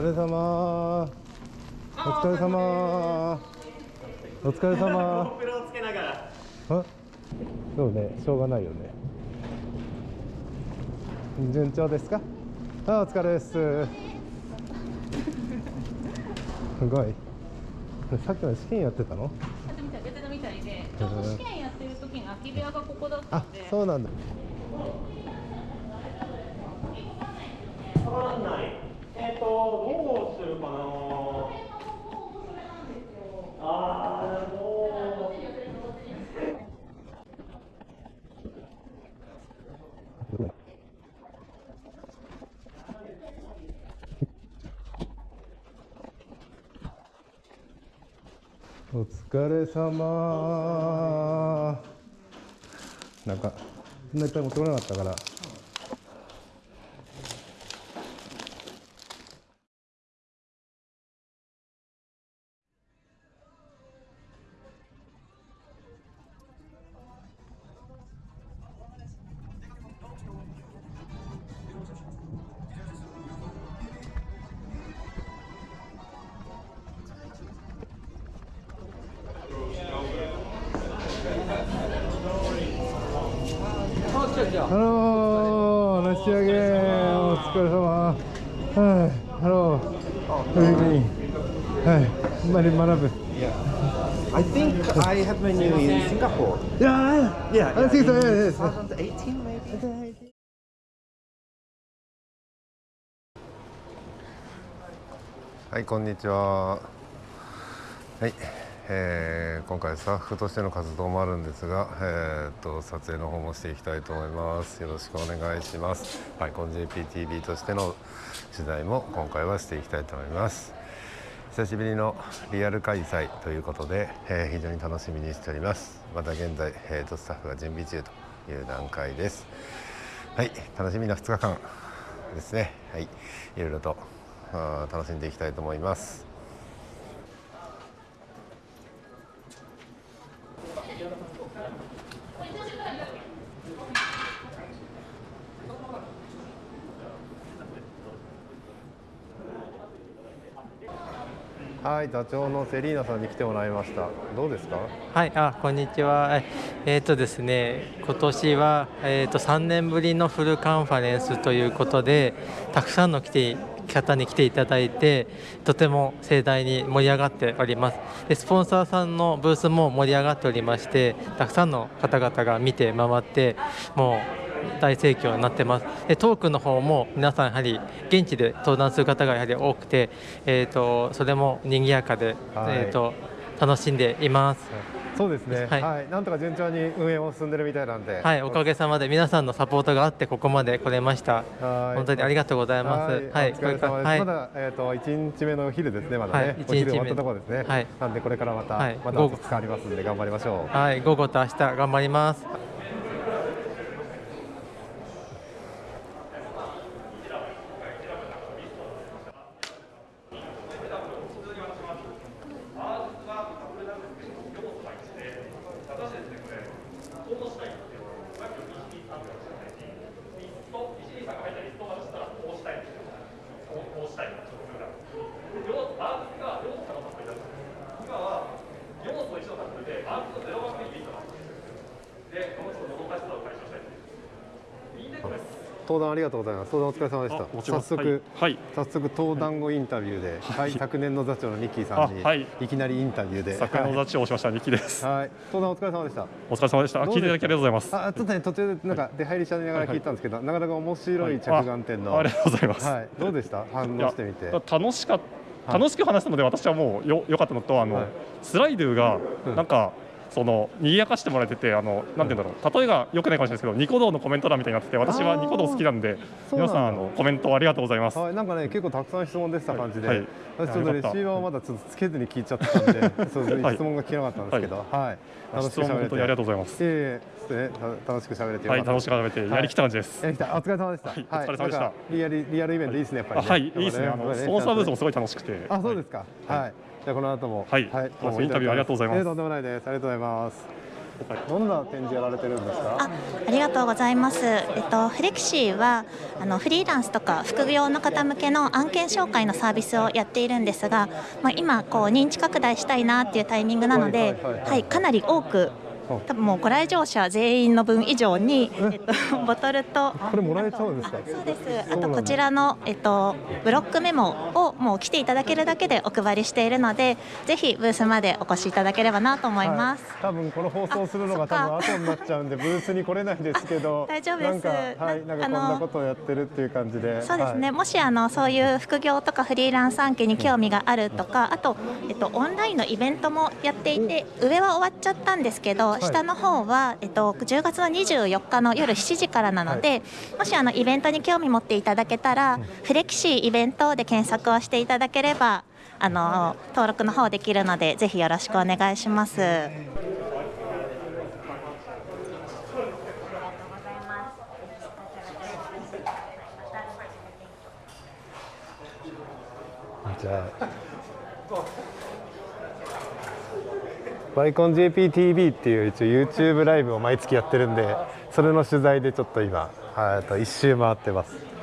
疲れ様。お疲れ様。お疲れ様。プロをつけながら。あ？そうね。しょうがないよね。順調ですか？あお疲れです。すごい。さっきの試験やってたの？やってみたい、やってたみたいで、ちょうど試験やってる時に空き部屋がここだったあんで。そうなんだ。わかんないとどうするかなあーもうお疲れ様。なんかそんないっぱい持ってこなかったから。I think I have menu in Singapore. いやー、Yeah, I think so, yeah, yes. 2018 maybe. はい、こんにちは。はい、えー今回スタッフとしての活動もあるんですが、えーっと撮影の方もしていきたいと思います。よろしくお願いします。はい、この JPTV としての取材も今回はしていきたいと思います。久しぶりのリアル開催ということで、えー非常に楽しみにしております。また現在、えーっとスタッフが準備中という段階です。はい、楽しみな2日間ですね。はい、いろいろと楽しんでいきたいと思います。はい、座長のセリーナさんに来てもらいました。どうですか？はい、あ、こんにちは。ええーとですね、今年はえっ、と3年ぶりのフルカンファレンスということで、たくさんの来て方に来ていただいて、とても盛大に盛り上がっております。で、スポンサーさんのブースも盛り上がっておりまして、たくさんの方々が見て回って、もう。大盛況になってますでトークの方も皆さんやはり現地で登壇する方がやはり多くて、えー、とそれも賑やかで、はいえー、と楽しんでいます。そうですね。は、はいいなんとか順調に運営も進んでるみたいなんで。はい、おかげさまで皆さんのサポートがあってここまで来れました。はい本当にありがとうございます。はい、お疲れ様です。はい、まだえっ、と一日目のお昼ですね。まだね。はいお昼終わっ一日目たところですね。はいなんでこれからまた、はいまた午後2日ありますんで頑張りましょう。はい、午後と明日頑張ります。登壇ありがとうございます。登壇お疲れ様でした。早速、はい早速登壇後インタビューで、はい、昨年の座長のニッキーさんに、あはいい、きなりインタビューで。桜の座長をしました、ニキです。はい、登壇お疲れ様でした。お疲れ様でした。聞いていただきありがとうございます。あ、ちょっとね途中でなんか出入りしながら聞いたんですけど、なかなか面白い着眼点の。あありがとうございます。はい、どうでした？反応してみて。楽しか楽しく話したので私はもうよ良かったのとあの、はいスライドゥがうんなんか、その賑やかしてもらえててあのなんて言うんだろう例えが良くないかもしれないですけどニコ動のコメント欄みたいになってて私はニコ動好きなんで皆さんあのコメントありがとうございます。はい、なんかね結構たくさん質問出てた感じで、はいはい私ちょっとレシーバーをまだちょっとつけずに聞いちゃってたんで、そうで質問が聞けなかったんですけど、はい、質問本当にありがとうございます。いえいえそうですねた楽しく喋れてよはい楽しく喋ってやりきった感じです。やりきたお疲れ様でした。はいお疲れ様でしたリアルリアルイベントいいですねやっぱり、ね。あはいいいですねあのスポンサーブースもすごい楽しくて。あそうですか。はい。じゃあこの後もはいどうもインタビューありがとうございますえーとんでもないです。ありがとうございます。どんな展示やられてるんですか？あありがとうございます。えっとフレキシーはあのフリーランスとか副業の方向けの案件紹介のサービスをやっているんですが、まあ今こう認知拡大したいなっていうタイミングなので、はいはいはいはいはいかなり多く。多分もうご来場者全員の分以上に、え？っと、ボトルとこれもらえちゃうんですか？あそうです。あとこちらの、えっと、ブロックメモをもう来ていただけるだけでお配りしているのでぜひブースまでお越しいただければなと思います。はい、多分この放送するのが多分後になっちゃうんでブースに来れないですけど。あ大丈夫です。なんかはいなんかこんなことをやってるっていう感じで。そうですね、はい。もしあのそういう副業とかフリーランス案件に興味があるとか、あと、えっと、オンラインのイベントもやっていて、上は終わっちゃったんですけど、い下の方は、えっと、10月の24日の夜7時からなので、もしあのイベントに興味持っていただけたら、フレキシーイベントで検索をしていただければ、あの登録の方できるので、ぜひよろしくお願いします。じゃあバイコン JPTV っていう一応 YouTube ライブを毎月やってるんでそれの取材でちょっと今はいと一周回ってます。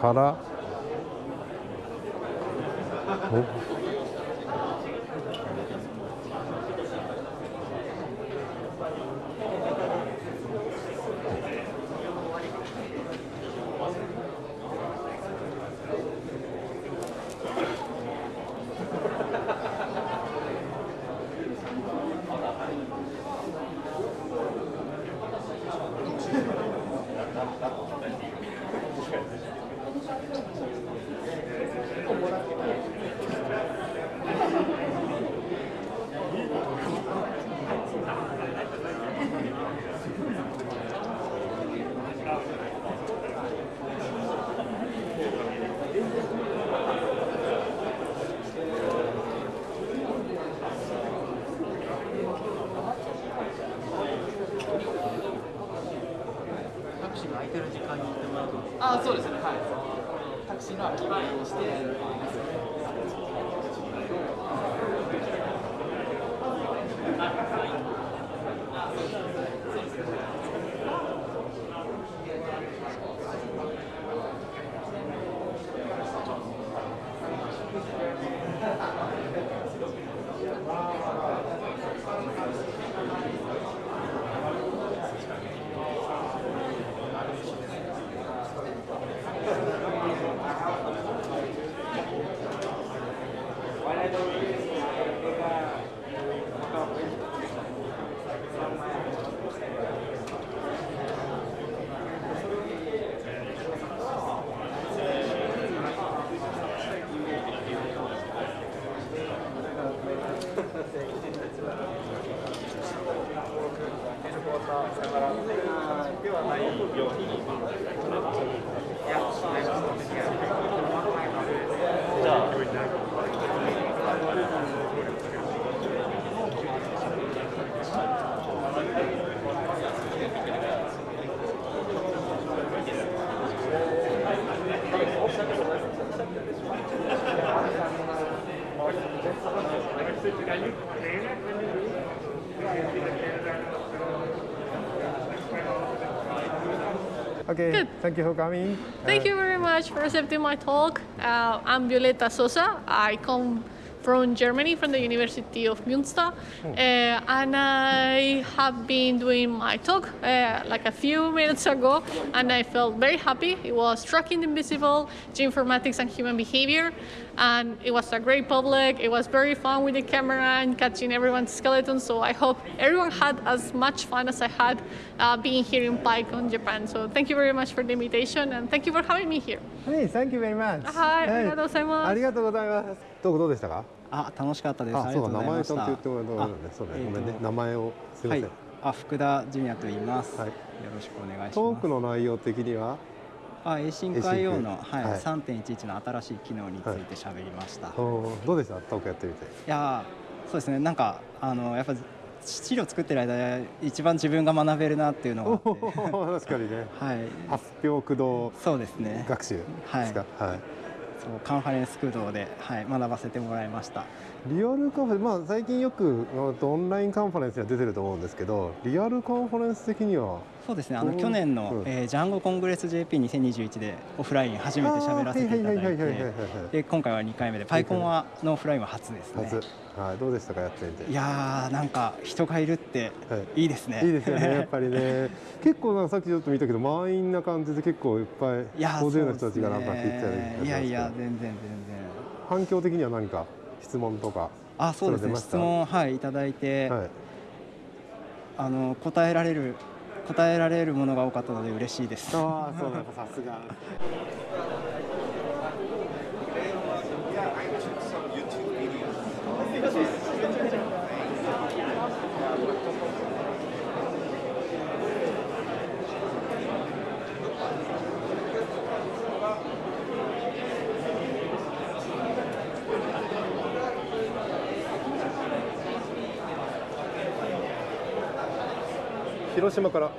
から空いてる時間に行ってもらうとあそうですね。はい。タクシーの空き場をして。が言うとね Okay, Good. thank you for coming. Thank Uh, you very much for accepting my talk. Uh, I'm Violeta Sosa. I come from Germany, from the University of Münster, uh, and I have been doing my talk uh, like a few minutes ago, and I felt very happy. It was tracking the invisible, geoinformatics, and human behavior, and it was a great public. It was very fun with the camera and catching everyone's skeleton. So I hope everyone had as much fun as I had uh, being here in PyCon Japan. So thank you very much for the invitation and thank you for having me here. Hey, thank you very much. はい、ありがとうございます。ありがとうございます。どうどうでしたか？あ、楽しかったです。あ、そう名前ちゃんと言ってもらうね。そうね、ごめんね。名前をすみません。あ、福田純也と言います。はい、よろしくお願いします。トークの内容的には。あ、エイシン海洋の、はい、はい3.11の新しい機能について喋りました。おーどうでした？トークやってみて。いやーそうですねなんかあのやっぱ資料作ってる間一番自分が学べるなっていうのが確かにね。はい。発表駆動。そうですね。学習ですか？はい。そうカンファレンス駆動で、はい、学ばせてもらいました。リアルカンファレンス、まあ最近よくオンラインカンファレンスには出てると思うんですけど、リアルカンファレンス的には。そうですねあのう？ん去年の、うんえージャンゴコングレス JP2021 でオフライン初めて喋らせていただいて今回は2回目でパイコンはのオフラインは初ですね。初。はい、どうでしたかやってみて。いやーなんか人がいるっていいですね。いいですよね、やっぱりね。結構なさっきちょっと見たけど、満員な感じで結構いっぱい大勢の人たちがなんか聞いてたりねいやいや全然全然。反響的には何か質問とか。あそうですね質問はいいただいて、はいあの答えられる答えられるものが多かったので嬉しいです。ああそうなんださすが。広島から。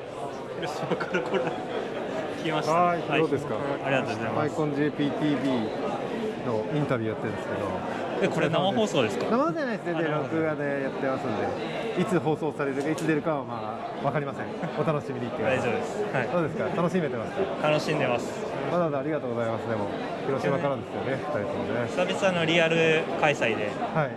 広島からこれ来ました。はい、どうですか？ありがとうございます。アイコン JPTV のインタビューやってるんですけど。えこれ生放送ですか？生じゃないですね。で録画でやってますんで、いつ放送されるかいつ出るかはまあわかりません。お楽しみにって。大丈夫ですはいどうですか？楽しめてますか？楽しんでます。わざわざありがとうございます。でも広島からですよね。二人ともね。久々のリアル開催で、はい。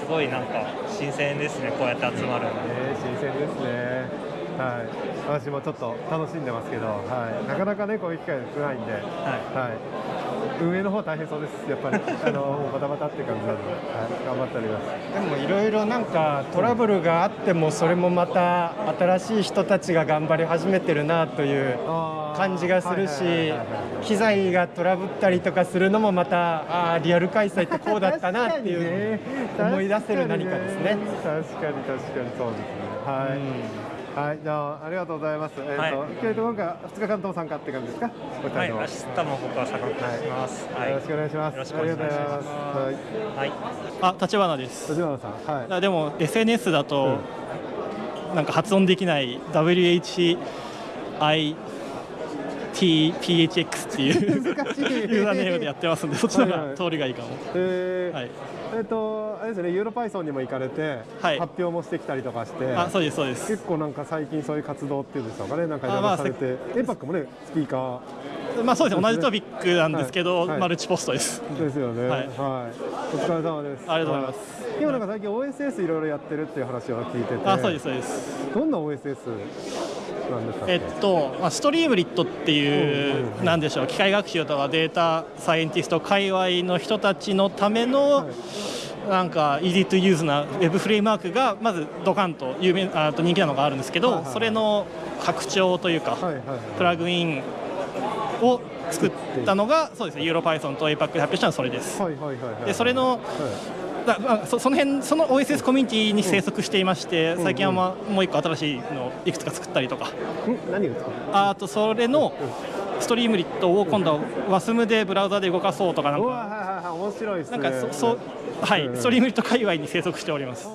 すごいなんか新鮮ですね。こうやって集まるの。えー、新鮮ですね。はい。私もちょっと楽しんでますけど、はい。なかなかねこういう機会少ないんで、はい。運営の方は大変そうです。やっぱり あのバタバタって感じなんで、はい。頑張っております。でもいろいろなんかトラブルがあってもそれもまた新しい人たちが頑張り始めてるなという感じがするし機材がトラブったりとかするのもまたあーリアル開催ってこうだったなっていう思い出せる何かですね。確かに確かにそうですね。はい。はい、じゃあありがとうございます。えっ、はいと、えっと今回二日間とも参加って感じですか？はい、明日も僕は参加します。はい、よろしくお願いします。よろしくお願いします。ありがとうございます。はい。はい。あ、立花です。立花さん、はい。あでも SNS だと、なんか発音できない WHITPHX っていうユ難しいーザーネームでやってますんで、そっちの方が通りがいいかも。えーはいえっ、とあれですね、ユーロパイソンにも行かれて、発表もしてきたりとかして、あそうですそうです結構なんか最近そういう活動っていうんですかね、なんかいろいあまあろされて、エンパックもねスピーカー。まあそうですね、同じトピックなんですけど、はいはいマルチポストです。ですよね。ははいい。お疲れ様です。ありがとうございますはい。今なんか最近 OSS いろいろやってるっていう話を聞いてて。あそうですそうです。どんな OSS。えっと、まあ、ストリームリットっていう、なんでしょう、機械学習とかデータサイエンティスト界隈の人たちのための、なんか easy to use なウェブフレームワークがまずドカンと有名あと人気なのがあるんですけど、それの拡張というか、プラグインを作ったのがそうです。ね、ユーロ Python と APAC で発表したのはそれです。はいはいはいはい。でそれのだまあ、そその辺その OSS コミュニティに生息していまして、最近は、まあ、もう一個新しいのをいくつか作ったりとか、何を作っあとそれのストリームリットを今度は WASM でブラウザで動かそうとかなんか。面白いですね。なんかそそうはい、うん。ストリームリット界隈に生息しております。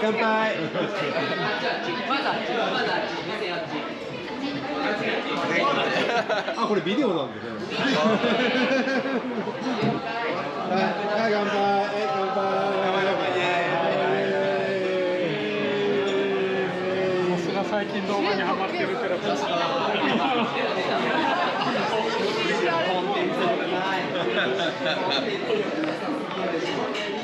乾杯。あ、これビデオなんでね。はい、は、乾杯、乾杯。が最近動画にハマってるから。コンテンツ。